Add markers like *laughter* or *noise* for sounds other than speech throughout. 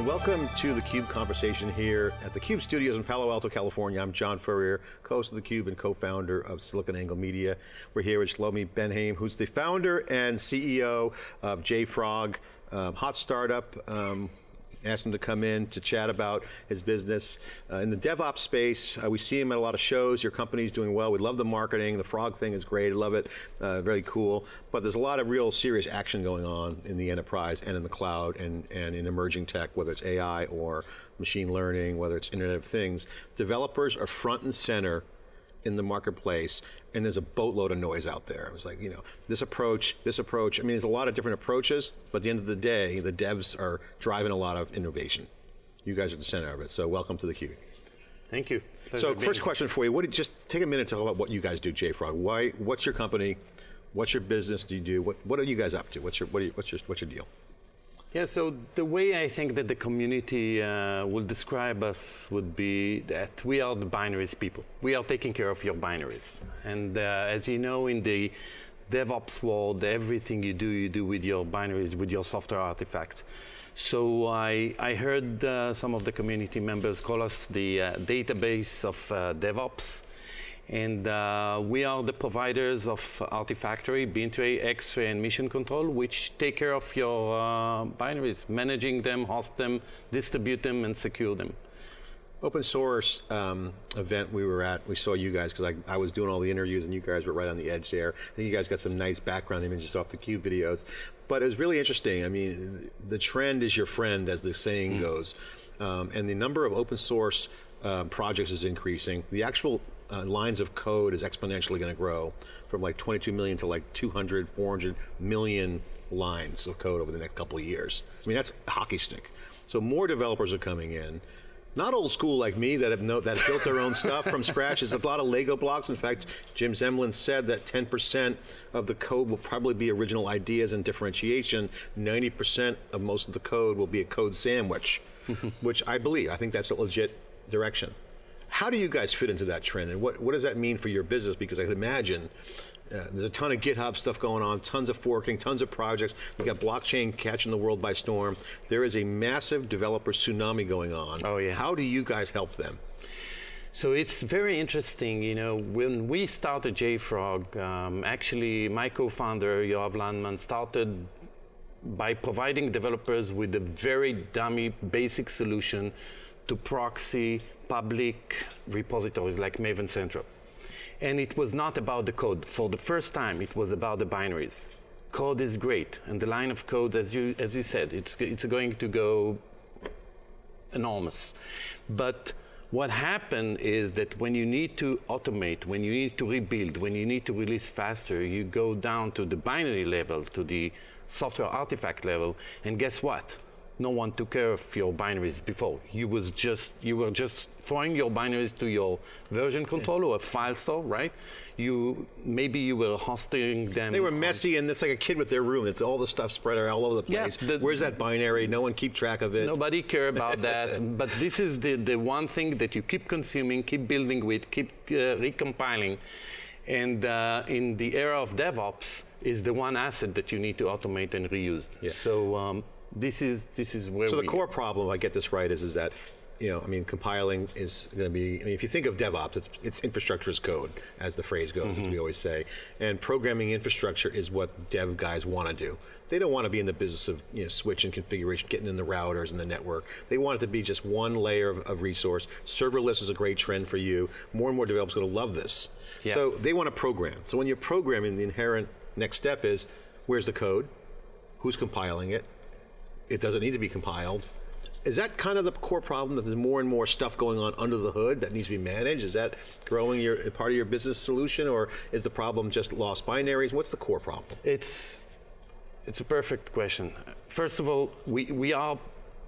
and welcome to the CUBE conversation here at the CUBE studios in Palo Alto, California. I'm John Furrier, co-host of the CUBE and co-founder of SiliconANGLE Media. We're here with Shlomi Ben-Haim, who's the founder and CEO of JFrog, um, hot startup, um, asked him to come in to chat about his business. Uh, in the DevOps space, uh, we see him at a lot of shows. Your company's doing well. We love the marketing. The frog thing is great. I love it. Uh, very cool. But there's a lot of real serious action going on in the enterprise and in the cloud and, and in emerging tech, whether it's AI or machine learning, whether it's Internet of Things. Developers are front and center in the marketplace and there's a boatload of noise out there. It was like, you know, this approach, this approach, I mean, there's a lot of different approaches, but at the end of the day, the devs are driving a lot of innovation. You guys are the center of it, so welcome to the theCUBE. Thank you. Pleasure so first question for you, what did, just take a minute to talk about what you guys do, JFrog. Why, what's your company? What's your business do you do? What, what are you guys up to? What's your, what you, what's your, what's your deal? Yeah, so the way I think that the community uh, will describe us would be that we are the binaries people. We are taking care of your binaries. And uh, as you know, in the DevOps world, everything you do, you do with your binaries, with your software artifacts. So I, I heard uh, some of the community members call us the uh, database of uh, DevOps. And uh, we are the providers of Artifactory, Bintray, Xray, and Mission Control, which take care of your uh, binaries, managing them, host them, distribute them, and secure them. Open source um, event we were at, we saw you guys, because I, I, was doing all the interviews and you guys were right on the edge there. I think you guys got some nice background images off the CUBE videos. But it was really interesting. I mean, the trend is your friend, as the saying mm. goes. Um, and the number of open source uh, projects is increasing. The actual uh, lines of code is exponentially going to grow from like 22 million to like 200, 400 million lines of code over the next couple of years. I mean, that's hockey stick. So more developers are coming in. Not old school like me that have, no, that have built their own stuff from scratch. There's a lot of Lego blocks. In fact, Jim Zemlin said that 10% of the code will probably be original ideas and differentiation. 90% of most of the code will be a code sandwich, *laughs* which I believe. I think that's a legit direction. How do you guys fit into that trend and what, what does that mean for your business? Because I can imagine uh, there's a ton of GitHub stuff going on, tons of forking, tons of projects. We've got blockchain catching the world by storm. There is a massive developer tsunami going on. Oh yeah. How do you guys help them? So it's very interesting, you know, when we started JFrog, um, actually my co-founder, Yoav Landman, started by providing developers with a very dummy basic solution to proxy public repositories like Maven Central. And it was not about the code. For the first time, it was about the binaries. Code is great, and the line of code, as you, as you said, it's, it's going to go enormous. But what happened is that when you need to automate, when you need to rebuild, when you need to release faster, you go down to the binary level, to the software artifact level, and guess what? No one took care of your binaries before. You was just you were just throwing your binaries to your version controller yeah. or file store, right? You maybe you were hosting them. They were messy, and it's like a kid with their room. It's all the stuff spread all over the place. Yeah, the, Where's that binary? No one keep track of it. Nobody care about *laughs* that. but this is the the one thing that you keep consuming, keep building with, keep uh, recompiling, and uh, in the era of DevOps is the one asset that you need to automate and reuse. Yeah. So. Um, this is this is where. So the core problem, if I get this right, is is that you know, I mean, compiling is going to be, I mean, if you think of DevOps, it's, it's infrastructure as code, as the phrase goes, mm -hmm. as we mm-hmm. always say. And programming infrastructure is what dev guys want to do. They don't want to be in the business of, you know, switch and configuration, getting in the routers and the network. They want it to be just one layer of, of resource. Serverless is a great trend for you. More and more developers are going to love this. Yeah. So they want to program. So when you're programming, the inherent next step is, where's the code? Who's compiling it? It doesn't need to be compiled. Is that kind of the core problem that there's more and more stuff going on under the hood that needs to be managed? Is that growing your part of your business solution or is the problem just lost binaries? What's the core problem? It's, it's a perfect question. First of all, we, we are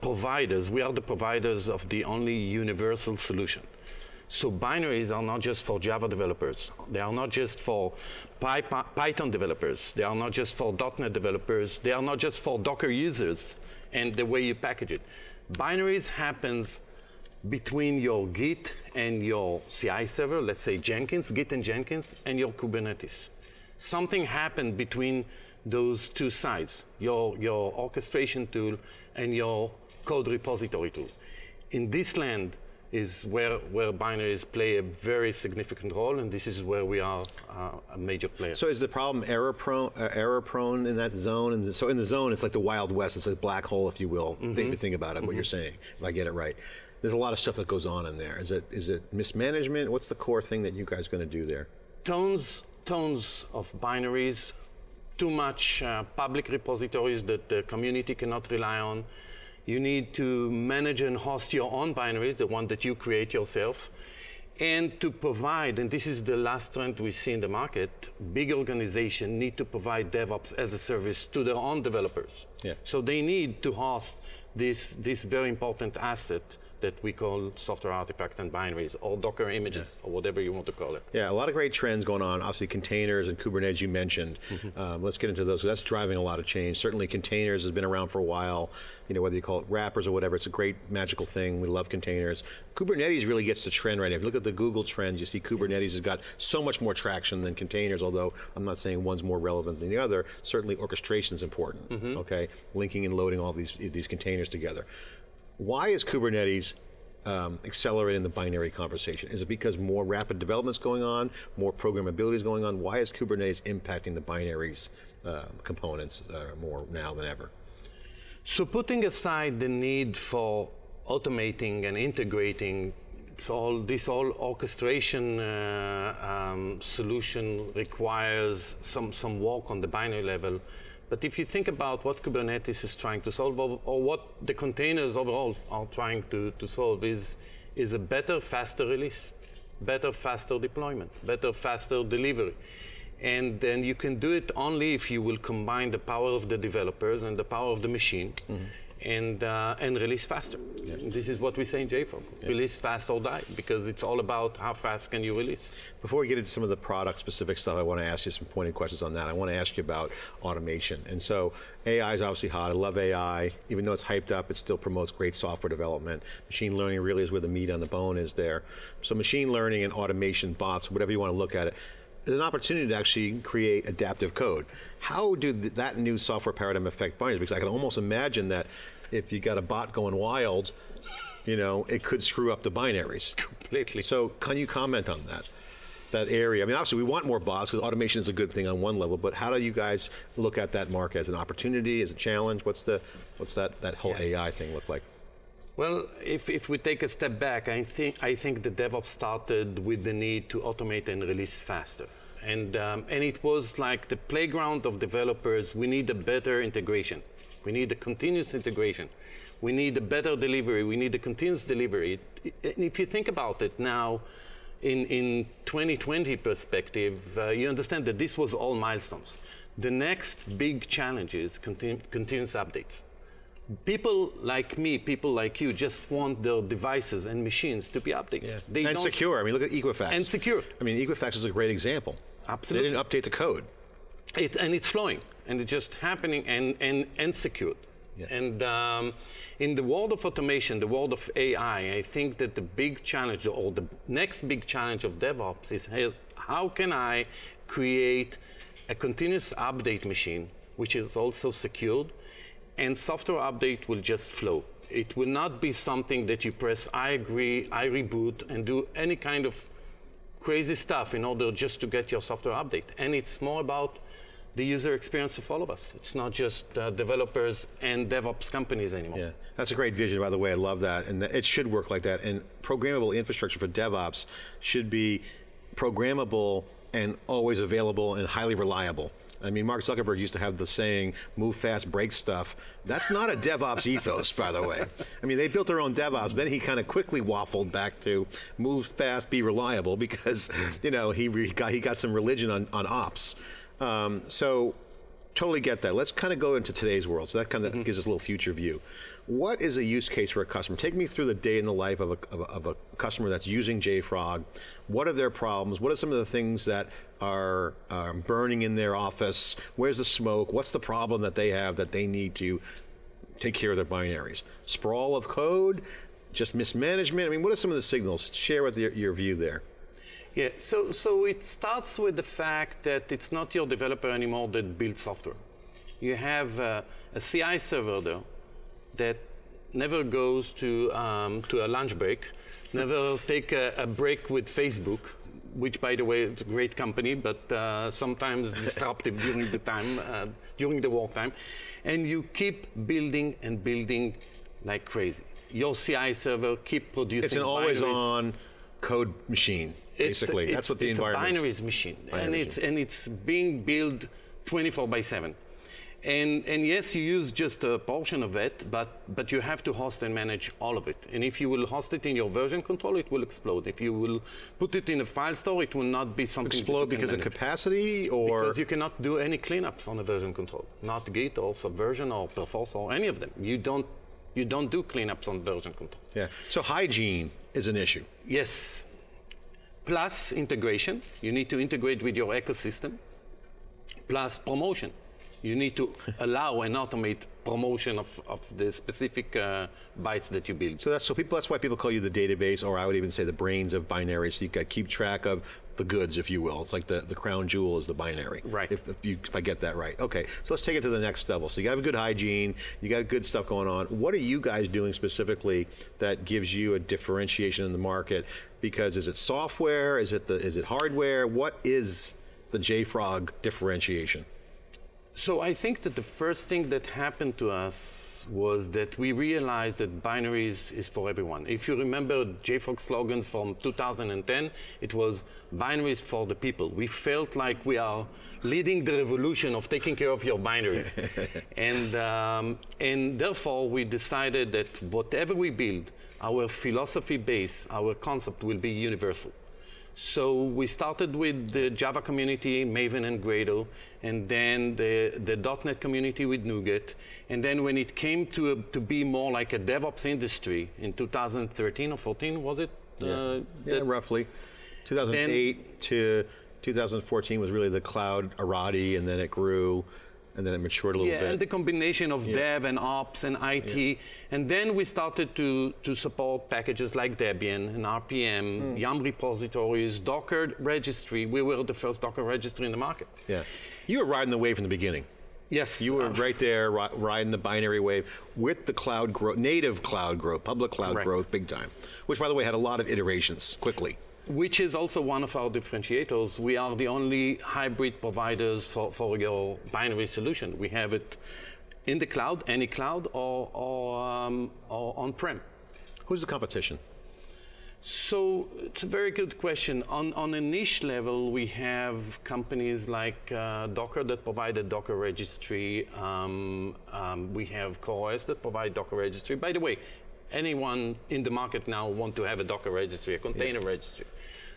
providers, we are the providers of the only universal solution. So binaries are not just for Java developers. They are not just for Python developers. They are not just for .NET developers. They are not just for Docker users and the way you package it. Binaries happens between your Git and your CI server, let's say Jenkins, Git and Jenkins, and your Kubernetes. Something happened between those two sides, your, your orchestration tool and your code repository tool. In this land is where, where binaries play a very significant role, and this is where we are uh, a major player. So is the problem error prone, uh, error prone in that zone? And so in the zone, it's like the Wild West. It's a black hole, if you will. Mm-hmm. Think, think about it, what you're saying, if I get it right. There's a lot of stuff that goes on in there. Is it is it mismanagement? What's the core thing that you guys are going to do there? tons, tons of binaries, too much uh, public repositories that the community cannot rely on. You need to manage and host your own binaries, the one that you create yourself, and to provide, and this is the last trend we see in the market, big organizations need to provide DevOps as a service to their own developers. Yeah. So they need to host this, this very important asset that we call software artifact and binaries, or Docker images, or whatever you want to call it. Yeah, a lot of great trends going on. Obviously, containers and Kubernetes you mentioned. Um, let's get into those. That's driving a lot of change. Certainly, containers has been around for a while. You know, whether you call it wrappers or whatever, it's a great magical thing. We love containers. Kubernetes really gets the trend right now. If you look at the Google trends, you see Kubernetes has got so much more traction than containers. Although I'm not saying one's more relevant than the other. Certainly, orchestration is important. Okay, linking and loading all these these containers together. Why is Kubernetes um, accelerating the binary conversation? Is it because more rapid development's going on, more programmability is going on? Why is Kubernetes impacting the binaries uh, components uh, more now than ever? So putting aside the need for automating and integrating it's all, this all orchestration uh, um, solution requires some, some work on the binary level. But if you think about what Kubernetes is trying to solve, or, or what the containers overall are trying to, to solve, is, is a better, faster release, better, faster deployment, better, faster delivery. And then you can do it only if you will combine the power of the developers and the power of the machine mm-hmm. And, uh, and release faster. This is what we say in JFrog, release fast or die, because it's all about how fast can you release. Before we get into some of the product specific stuff, I want to ask you some pointed questions on that. I want to ask you about automation. And so AI is obviously hot. I love AI. Even though it's hyped up, it still promotes great software development. Machine learning really is where the meat on the bone is there. So machine learning and automation, bots, whatever you want to look at it, an opportunity to actually create adaptive code. How do th that new software paradigm affect binaries? Because I can almost imagine that if you got a bot going wild, you know, it could screw up the binaries. Completely. So can you comment on that? That area. I mean, obviously, we want more bots because automation is a good thing on one level. But how do you guys look at that market as an opportunity, as a challenge? What's the, what's that that whole AI thing look like? Well, if, if we take a step back, I think, I think the DevOps started with the need to automate and release faster. And, um, and it was like the playground of developers. We need a better integration. We need a continuous integration. We need a better delivery. We need a continuous delivery. And if you think about it now, in, in 2020 perspective, uh, you understand that this was all milestones. The next big challenge is continu continuous updates people like me, people like you, just want their devices and machines to be updated. They and don't- secure. I mean, look at Equifax. And secure. I mean, Equifax is a great example. Absolutely. They didn't update the code. It, and it's flowing, and it's just happening and, and, and secured. Yeah. And um, in the world of automation, the world of AI, I think that the big challenge, or the next big challenge of DevOps is how can I create a continuous update machine, which is also secured, and software update will just flow. It will not be something that you press, I agree, I reboot, and do any kind of crazy stuff in order just to get your software update. And it's more about the user experience of all of us. It's not just uh, developers and DevOps companies anymore. Yeah, that's a great vision, by the way. I love that, and it should work like that. And programmable infrastructure for DevOps should be programmable and always available and highly reliable. I mean, Mark Zuckerberg used to have the saying, move fast, break stuff. That's not a DevOps ethos, by the way. I mean, they built their own DevOps, then he kind of quickly waffled back to move fast, be reliable, because, you know, he, got, he got some religion on, on ops. Um, so, totally get that. Let's kind of go into today's world. So that kind of gives us a little future view. What is a use case for a customer? Take me through the day in the life of a, of a, of a customer that's using JFrog. What are their problems? What are some of the things that are um, burning in their office? Where's the smoke? What's the problem that they have that they need to take care of their binaries? Sprawl of code? Just mismanagement? I mean, what are some of the signals? Share with your, your view there. Yeah, so, so it starts with the fact that it's not your developer anymore that builds software. You have uh, a CI server, though, that never goes to um, to a lunch break, never take a, a break with Facebook, which, by the way, is a great company, but uh, sometimes *laughs* disruptive during the time, uh, during the wartime, and you keep building and building like crazy. Your CI server keep producing. It's an binaries. always-on code machine, basically. it's- That's what the it's environment a is. binaries machine, Binary and it's and it's being built 24 by 7. And and yes, you use just a portion of it, but but you have to host and manage all of it. And if you will host it in your version control, it will explode. If you will put it in a file store, it will not be something Explode because of capacity or Because you cannot do any cleanups on a version control, not Git or Subversion or Perforce or any of them. You don't you don't do cleanups on version control. yeah. So hygiene is an issue. Yes. Plus integration. You need to integrate with your ecosystem. Plus promotion. You need to allow and automate promotion of, of the specific uh, bytes that you build. So that's so people. That's why people call you the database, or I would even say the brains of binaries. So you got to keep track of the goods, if you will. It's like the, the crown jewel is the binary. Right. If, if you if I get that right. Okay. So let's take it to the next level. So you got a good hygiene. You got good stuff going on. What are you guys doing specifically that gives you a differentiation in the market? Because is it software? Is it the is it hardware? What is the JFrog differentiation? So I think that the first thing that happened to us was that we realized that binaries is for everyone. If you remember JFrog slogans from 2010, it was binaries for the people. We felt like we are leading the revolution of taking care of your binaries. *laughs* and, um, and therefore, we decided that whatever we build, our philosophy base, our concept will be universal. So we started with the Java community, Maven and Gradle, and then the, the .NET community with NuGet. And then when it came to, a, to be more like a DevOps industry in 2013 or 14, was it? Uh, yeah, roughly. 2008 to 2014 was really the cloud Arati, and then it grew, and then it matured a little yeah, bit. and the combination of Yeah. dev and ops and IT. And then we started to, to support packages like Debian and RPM. Yum repositories, Docker registry. We were the first Docker registry in the market. yeah, you were riding the wave from the beginning. Yes. You were uh, right there, ri- riding the binary wave with the cloud growth, native cloud growth, public cloud Right. growth, big time. Which, by the way, had a lot of iterations quickly. Which is also one of our differentiators. We are the only hybrid providers for, for your binary solution. We have it in the cloud, any cloud, or, or, um, or on-prem. Who's the competition? So it's a very good question. On, on a niche level, we have companies like uh, Docker that provide a Docker registry. Um, um, we have CoreOS that provide Docker registry. By the way, anyone in the market now want to have a Docker registry, a container registry.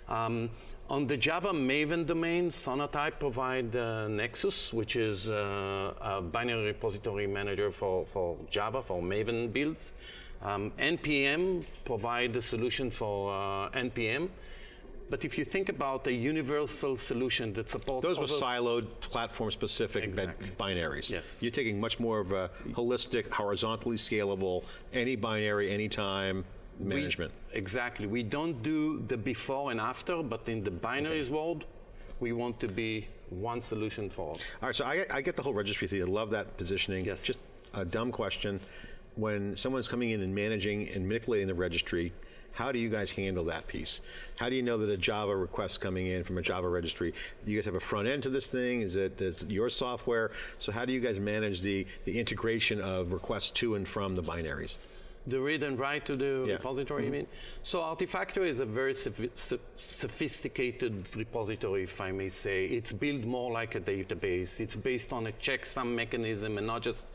Um, on the Java Maven domain, Sonatype provide uh, Nexus, which is uh, a binary repository manager for, for Java, for Maven builds. Um, NPM provide the solution for uh, NPM. But if you think about a universal solution that supports Those were siloed, platform-specific Exactly. binaries. Yes. You're taking much more of a holistic, horizontally scalable, any binary, anytime we- management. exactly. We don't do the before and after, but in the binaries world, we want to be one solution for all. All right, so I, I get the whole registry thing. I love that positioning. Yes. Just a dumb question. When someone's coming in and managing and manipulating the registry, how do you guys handle that piece? How do you know that a Java request coming in from a Java registry? You guys have a front end to this thing? Is it is it your software? So how do you guys manage the, the integration of requests to and from the binaries? The read and write to the Yeah. repository, you mean? So Artifactory is a very sophisticated repository, if I may say. It's built more like a database. It's based on a checksum mechanism and not just,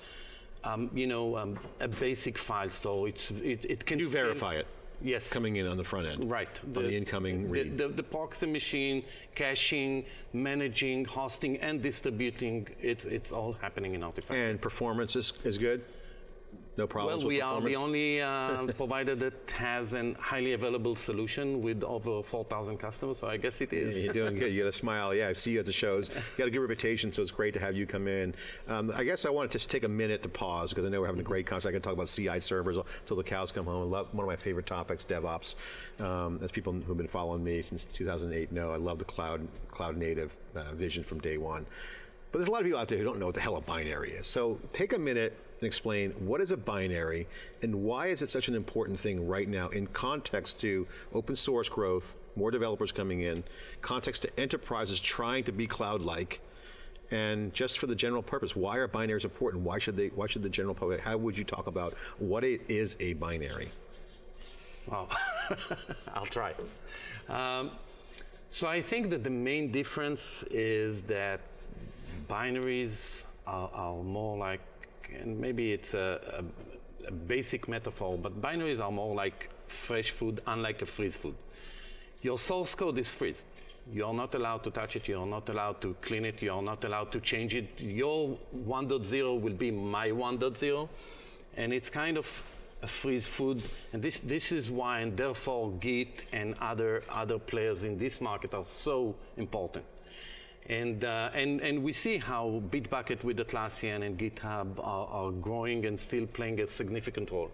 um, you know, um, a basic file store. It's, it, it can You verify it Yes. coming in on the front end. Right. on the incoming the, read. The, the proxy machine, caching, managing, hosting, and distributing, it's, it's all happening in Artifactory. And performance is, is good? No problems Well, we are the only uh, *laughs* provider that has a highly available solution with over 4,000 customers, so I guess it is. You're doing good. You got a smile. Yeah, I see you at the shows. You got a good reputation, so it's great to have you come in. Um, I guess I wanted to just take a minute to pause because I know we're having a great conversation. I can talk about CI servers until the cows come home. Love, one of my favorite topics, DevOps. Um, as people who've been following me since 2008 know, I love the cloud, cloud native uh, vision from day one. But there's a lot of people out there who don't know what the hell a binary is. So take a minute and explain what is a binary and why is it such an important thing right now in context to open source growth, more developers coming in, context to enterprises trying to be cloud-like, and just for the general purpose, why are binaries important? Why should they? Why should the general public? How would you talk about what it is a binary? Wow, *laughs* I'll try. Um, so I think that the main difference is that binaries are, are more like, and maybe it's a, a, a, basic metaphor, but binaries are more like fresh food, unlike a freeze food. Your source code is freeze. You're not allowed to touch it. You're not allowed to clean it. You're not allowed to change it. Your 1.0 will be my 1.0. And it's kind of a freeze food. And this, this is why, and therefore, Git and other, other players in this market are so important. And, uh, and, and we see how Bitbucket with Atlassian and GitHub are, are growing and still playing a significant role.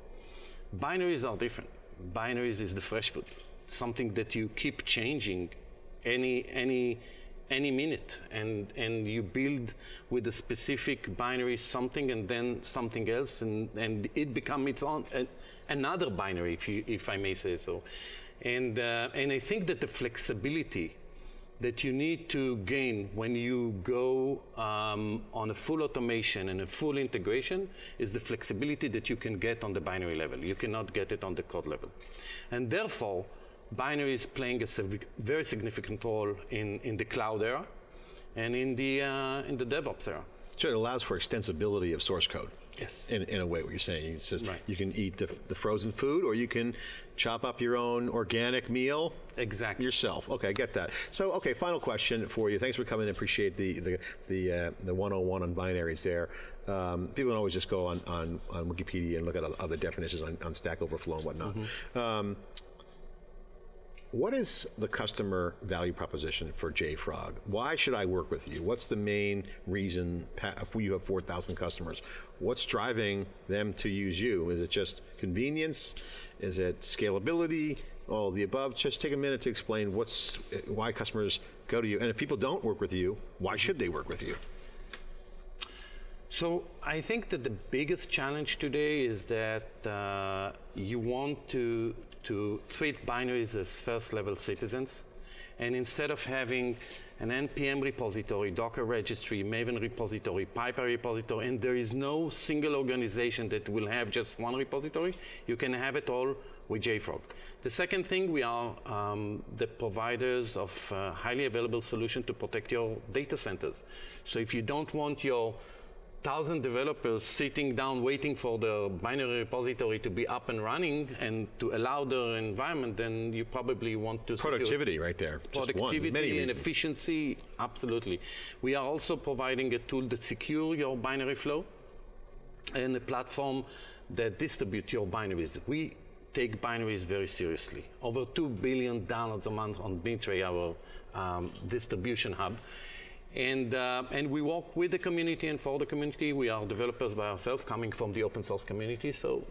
Binaries are different. Binaries is the fresh food, something that you keep changing any, any, any minute and, and you build with a specific binary something and then something else and, and it becomes its own uh, another binary if, you, if I may say so. And, uh, and I think that the flexibility that you need to gain when you go um, on a full automation and a full integration is the flexibility that you can get on the binary level. You cannot get it on the code level. And therefore, binary is playing a very significant role in, in the cloud era and in the, uh, in the DevOps era. So it allows for extensibility of source code. Yes. In, in a way, what you're saying. It's just right. you can eat the, the, frozen food or you can chop up your own organic meal. Exactly. Yourself. Okay, I get that. So, okay, final question for you. Thanks for coming. Appreciate the the the, uh, the 101 on binaries there. Um, people don't always just go on, on, on Wikipedia and look at other definitions on, on Stack Overflow and whatnot. Mm -hmm. um, what is the customer value proposition for JFrog? Why should I work with you? What's the main reason if you have 4,000 customers? What's driving them to use you? Is it just convenience? Is it scalability? All the above. Just take a minute to explain what's why customers go to you. And if people don't work with you, why should they work with you? So I think that the biggest challenge today is that uh, you want to, to treat binaries as first-level citizens. And instead of having an NPM repository, Docker registry, Maven repository, Piper repository, and there is no single organization that will have just one repository, you can have it all with JFrog. The second thing, we are um, the providers of uh, highly available solution to protect your data centers. So if you don't want your thousand developers sitting down waiting for the binary repository to be up and running and to allow their environment, then you probably want to productivity right there. Productivity one, and efficiency, absolutely. We are also providing a tool that secure your binary flow and a platform that distribute your binaries. We take binaries very seriously. Over two billion downloads a month on Bintray, our um, distribution hub. And, uh, and we work with the community and for the community. We are developers by ourselves coming from the open source community. So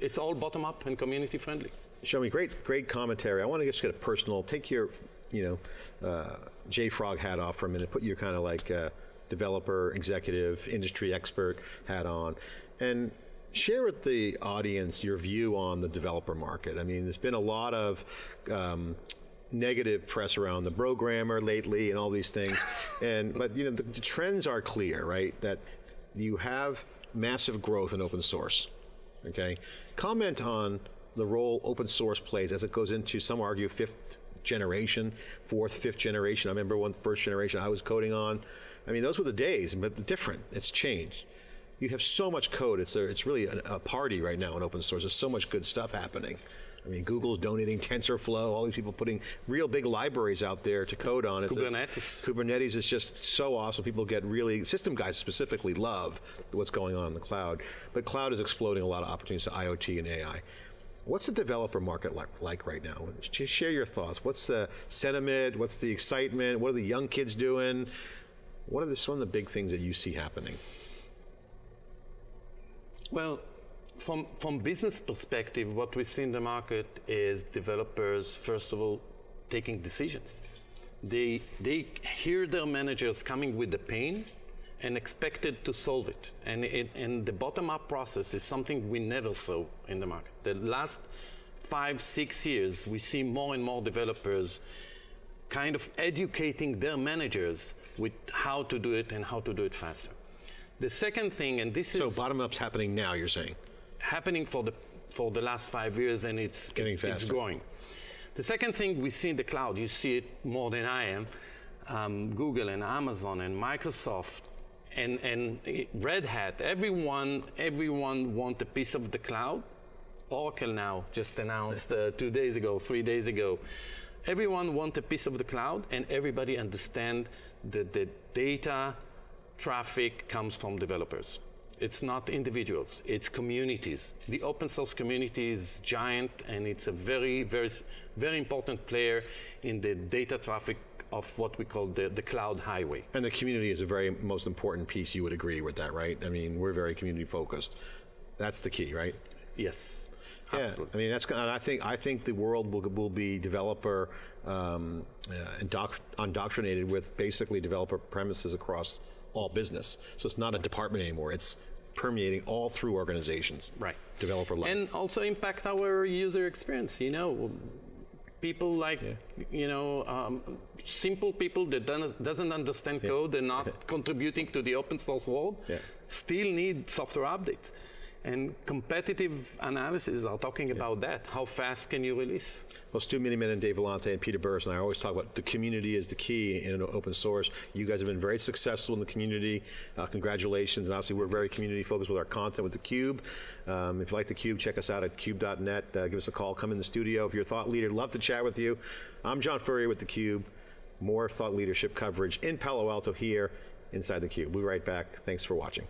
it's all bottom up and community friendly. Shlomi, great, great commentary. I want to just get a personal, take your, you know, uh, JFrog hat off for a minute, put your kind of like uh, developer, executive, industry expert hat on, and share with the audience your view on the developer market. I mean, there's been a lot of um, negative press around the programmer lately and all these things. and but you know the, the, trends are clear, right? That you have massive growth in open source. Okay, comment on the role open source plays as it goes into some argue fifth generation, fourth, fifth generation. I remember one first generation I was coding on. I mean, those were the days, but different. It's changed. You have so much code. It's a, it's really a, a party right now in open source. There's so much good stuff happening. I mean, Google's donating TensorFlow, all these people putting real big libraries out there to code on. Kubernetes. Kubernetes is just so awesome. People get really, system guys specifically love what's going on in the cloud. But cloud is exploding a lot of opportunities to IoT and AI. What's the developer market like, like right now? Just Share your thoughts. What's the sentiment? What's the excitement? What are the young kids doing? What are the, some of the big things that you see happening? Well, from, from business perspective, what we see in the market is developers, first of all, taking decisions. They, they hear their managers coming with the pain and expected to solve it. And, it, and the bottom-up process is something we never saw in the market. The last five, six years, we see more and more developers kind of educating their managers with how to do it and how to do it faster. The second thing, and this So is So bottom up's happening now, you're saying? Happening for the for the last five years, and it's Getting it's, it's growing. The second thing we see in the cloud, you see it more than I am. Um, Google and Amazon and Microsoft and and Red Hat, everyone everyone want a piece of the cloud. Oracle now just announced uh, two days ago, three days ago. Everyone want a piece of the cloud, and everybody understand that the data traffic comes from developers. It's not individuals, it's communities. The open source community is giant and it's a very, very, very important player in the data traffic of what we call the, the cloud highway. And the community is a very most important piece. You would agree with that, right? I mean, we're very community focused. That's the key, right? Yes, Yeah, absolutely. I mean that's. and I think I think the world will, will be developer um, uh, indoct- indoctrinated with basically developer premises across all business. So it's not a department anymore. It's permeating all through organizations. Right. Developer level. And also impact our user experience. You know, people like you know um, simple people that doesn't, doesn't understand code and not contributing to the open source world Yeah. still need software updates. And competitive analysis are talking about that. How fast can you release? Well, Stu Miniman and Dave Vellante and Peter Burris and I always talk about the community is the key in an open source. You guys have been very successful in the community. Uh, congratulations. And obviously, we're very community focused with our content with theCUBE. Um, if you like theCUBE, check us out at cube.net. Uh, give us a call. Come in the studio. If you're a thought leader, love to chat with you. I'm John Furrier with theCUBE. More thought leadership coverage in Palo Alto here inside theCUBE. We'll be right back. Thanks for watching.